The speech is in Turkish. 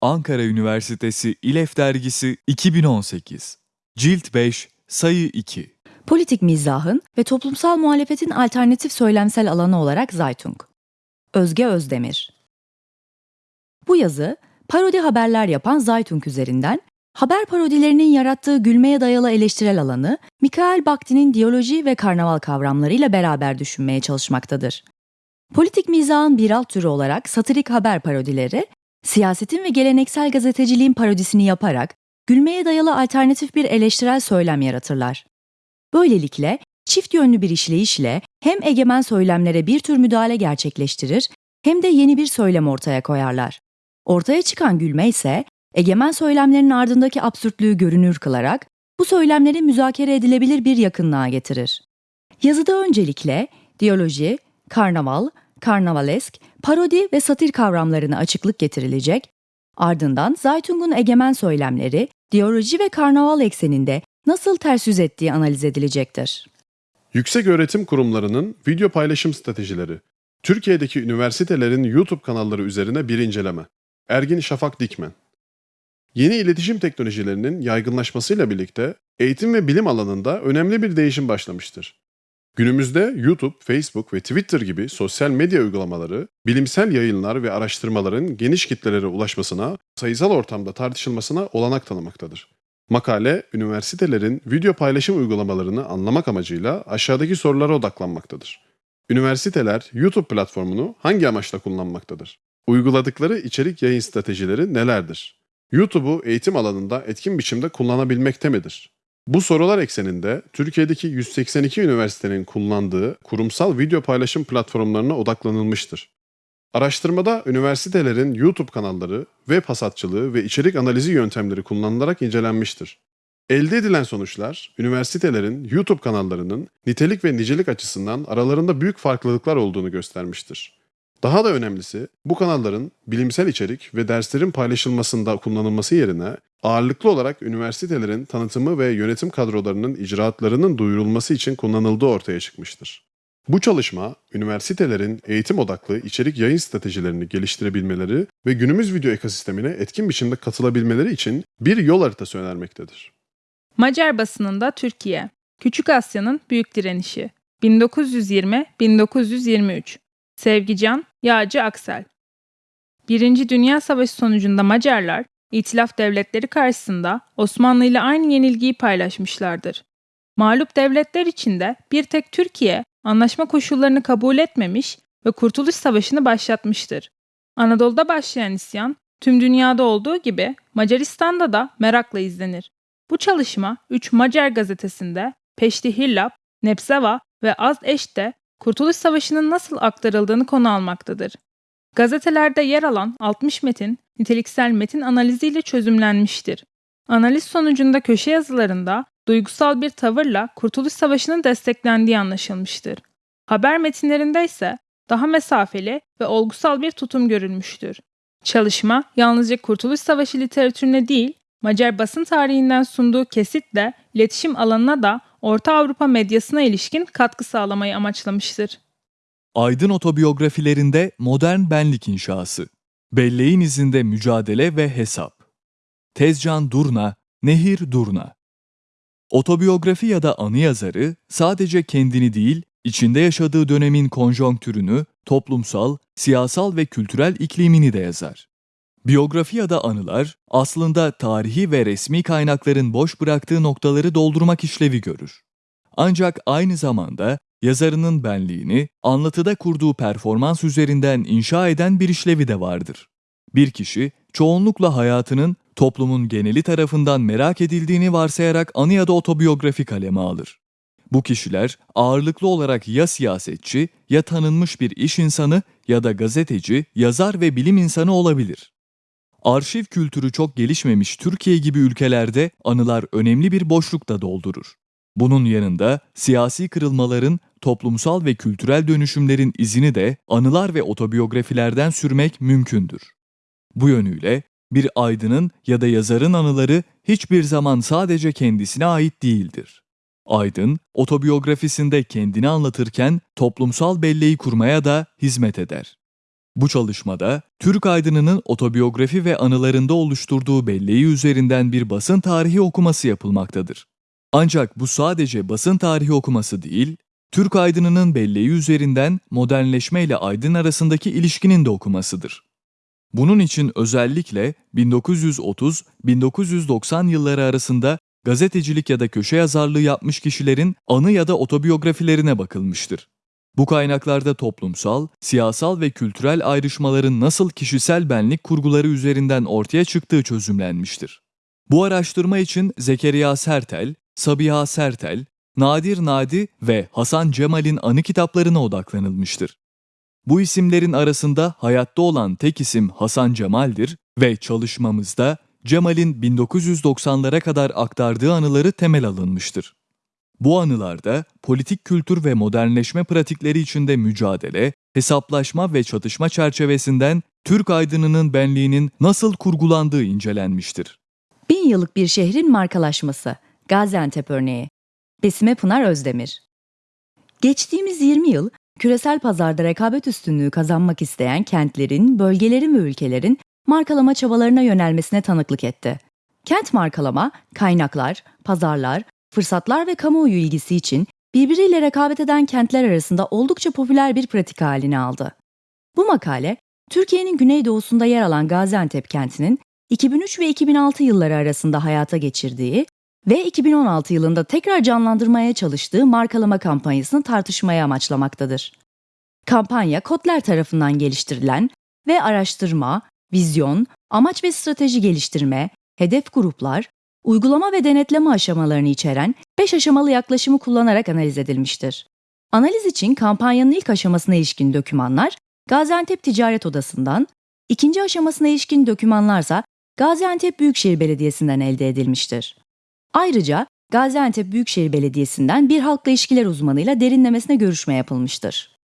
Ankara Üniversitesi İLEF Dergisi 2018 Cilt 5 Sayı 2 Politik mizahın ve toplumsal muhalefetin alternatif söylemsel alanı olarak Zaytung. Özge Özdemir. Bu yazı parodi haberler yapan Zaytung üzerinden haber parodilerinin yarattığı gülmeye dayalı eleştirel alanı Mikael Bakhtin'in diyaloji ve karnaval kavramlarıyla beraber düşünmeye çalışmaktadır. Politik mizahın bir alt türü olarak satirik haber parodileri, siyasetin ve geleneksel gazeteciliğin parodisini yaparak gülmeye dayalı alternatif bir eleştirel söylem yaratırlar. Böylelikle çift yönlü bir işleyişle hem egemen söylemlere bir tür müdahale gerçekleştirir hem de yeni bir söylem ortaya koyarlar. Ortaya çıkan gülme ise egemen söylemlerin ardındaki absürtlüğü görünür kılarak bu söylemleri müzakere edilebilir bir yakınlığa getirir. Yazıda öncelikle diyaloji, karnaval, karnavalesk, parodi ve satir kavramlarına açıklık getirilecek, ardından Zaytung'un egemen söylemleri, diyaloji ve karnaval ekseninde nasıl ters yüz ettiği analiz edilecektir. Yüksek öğretim kurumlarının video paylaşım stratejileri. Türkiye'deki üniversitelerin YouTube kanalları üzerine bir inceleme. Ergin Şafak Dikmen. Yeni iletişim teknolojilerinin yaygınlaşmasıyla birlikte eğitim ve bilim alanında önemli bir değişim başlamıştır. Günümüzde YouTube, Facebook ve Twitter gibi sosyal medya uygulamaları, bilimsel yayınlar ve araştırmaların geniş kitlelere ulaşmasına, sayısal ortamda tartışılmasına olanak tanımaktadır. Makale, üniversitelerin video paylaşım uygulamalarını anlamak amacıyla aşağıdaki sorulara odaklanmaktadır. Üniversiteler YouTube platformunu hangi amaçla kullanmaktadır? Uyguladıkları içerik yayın stratejileri nelerdir? YouTube'u eğitim alanında etkin biçimde kullanabilmekte midir? Bu sorular ekseninde Türkiye'deki 182 üniversitenin kullandığı kurumsal video paylaşım platformlarına odaklanılmıştır. Araştırmada üniversitelerin YouTube kanalları, web hasatçılığı ve içerik analizi yöntemleri kullanılarak incelenmiştir. Elde edilen sonuçlar, üniversitelerin YouTube kanallarının nitelik ve nicelik açısından aralarında büyük farklılıklar olduğunu göstermiştir. Daha da önemlisi, bu kanalların bilimsel içerik ve derslerin paylaşılmasında kullanılması yerine ağırlıklı olarak üniversitelerin tanıtımı ve yönetim kadrolarının icraatlarının duyurulması için kullanıldığı ortaya çıkmıştır. Bu çalışma, üniversitelerin eğitim odaklı içerik yayın stratejilerini geliştirebilmeleri ve günümüz video ekosistemine etkin biçimde katılabilmeleri için bir yol haritası önermektedir. Macar basınında Türkiye, Küçük Asya'nın büyük direnişi, 1920-1923, Sevgican, Yağcı Aksel. Birinci Dünya Savaşı sonucunda Macarlar, İtilaf devletleri karşısında Osmanlı ile aynı yenilgiyi paylaşmışlardır. Mağlup devletler içinde bir tek Türkiye anlaşma koşullarını kabul etmemiş ve Kurtuluş Savaşı'nı başlatmıştır. Anadolu'da başlayan isyan tüm dünyada olduğu gibi Macaristan'da da merakla izlenir. Bu çalışma 3 Macar gazetesinde Peşti Hillap, Nepseva ve Az Eş'te Kurtuluş Savaşı'nın nasıl aktarıldığını konu almaktadır. Gazetelerde yer alan 60 metin niteliksel metin analiziyle çözümlenmiştir. Analiz sonucunda köşe yazılarında duygusal bir tavırla Kurtuluş Savaşı'nın desteklendiği anlaşılmıştır. Haber metinlerinde ise daha mesafeli ve olgusal bir tutum görülmüştür. Çalışma yalnızca Kurtuluş Savaşı literatürüne değil, Macar basın tarihinden sunduğu kesitle iletişim alanına da Orta Avrupa medyasına ilişkin katkı sağlamayı amaçlamıştır. Aydın otobiyografilerinde modern benlik inşası. Belleğin izinde mücadele ve hesap. Tezcan Durna, Nehir Durna. Otobiyografi ya da anı yazarı sadece kendini değil, içinde yaşadığı dönemin konjonktürünü, toplumsal, siyasal ve kültürel iklimini de yazar. Biyografi ya da anılar aslında tarihi ve resmi kaynakların boş bıraktığı noktaları doldurmak işlevi görür. Ancak aynı zamanda yazarının benliğini anlatıda kurduğu performans üzerinden inşa eden bir işlevi de vardır. Bir kişi çoğunlukla hayatının toplumun geneli tarafından merak edildiğini varsayarak anı ya da otobiyografi kaleme alır. Bu kişiler ağırlıklı olarak ya siyasetçi, ya tanınmış bir iş insanı ya da gazeteci, yazar ve bilim insanı olabilir. Arşiv kültürü çok gelişmemiş Türkiye gibi ülkelerde anılar önemli bir boşluk da doldurur. Bunun yanında siyasi kırılmaların, toplumsal ve kültürel dönüşümlerin izini de anılar ve otobiyografilerden sürmek mümkündür. Bu yönüyle bir aydının ya da yazarın anıları hiçbir zaman sadece kendisine ait değildir. Aydın, otobiyografisinde kendini anlatırken toplumsal belleği kurmaya da hizmet eder. Bu çalışmada Türk aydınının otobiyografi ve anılarında oluşturduğu belleği üzerinden bir basın tarihi okuması yapılmaktadır. Ancak bu sadece basın tarihi okuması değil, Türk aydınının belleği üzerinden modernleşme ile aydın arasındaki ilişkinin de okumasıdır. Bunun için özellikle 1930-1990 yılları arasında gazetecilik ya da köşe yazarlığı yapmış kişilerin anı ya da otobiyografilerine bakılmıştır. Bu kaynaklarda toplumsal, siyasal ve kültürel ayrışmaların nasıl kişisel benlik kurguları üzerinden ortaya çıktığı çözümlenmiştir. Bu araştırma için Zekeriya Sertel, Sabiha Sertel, Nadir Nadi ve Hasan Cemal'in anı kitaplarına odaklanılmıştır. Bu isimlerin arasında hayatta olan tek isim Hasan Cemal'dir ve çalışmamızda Cemal'in 1990'lara kadar aktardığı anıları temel alınmıştır. Bu anılarda politik kültür ve modernleşme pratikleri içinde mücadele, hesaplaşma ve çatışma çerçevesinden Türk aydınının benliğinin nasıl kurgulandığı incelenmiştir. Bin yıllık bir şehrin markalaşması. Gaziantep örneği. Besime Pınar Özdemir. Geçtiğimiz 20 yıl küresel pazarda rekabet üstünlüğü kazanmak isteyen kentlerin, bölgelerin ve ülkelerin markalama çabalarına yönelmesine tanıklık etti. Kent markalama, kaynaklar, pazarlar, fırsatlar ve kamuoyu ilgisi için birbiriyle rekabet eden kentler arasında oldukça popüler bir pratik halini aldı. Bu makale, Türkiye'nin güneydoğusunda yer alan Gaziantep kentinin 2003 ve 2006 yılları arasında hayata geçirdiği ve 2016 yılında tekrar canlandırmaya çalıştığı markalama kampanyasını tartışmaya amaçlamaktadır. Kampanya Kotler tarafından geliştirilen ve araştırma, vizyon, amaç ve strateji geliştirme, hedef gruplar, uygulama ve denetleme aşamalarını içeren 5 aşamalı yaklaşımı kullanarak analiz edilmiştir. Analiz için kampanyanın ilk aşamasına ilişkin dokümanlar Gaziantep Ticaret Odası'ndan, ikinci aşamasına ilişkin dokümanlarsa Gaziantep Büyükşehir Belediyesi'nden elde edilmiştir. Ayrıca Gaziantep Büyükşehir Belediyesi'nden bir halkla ilişkiler uzmanıyla derinlemesine görüşme yapılmıştır.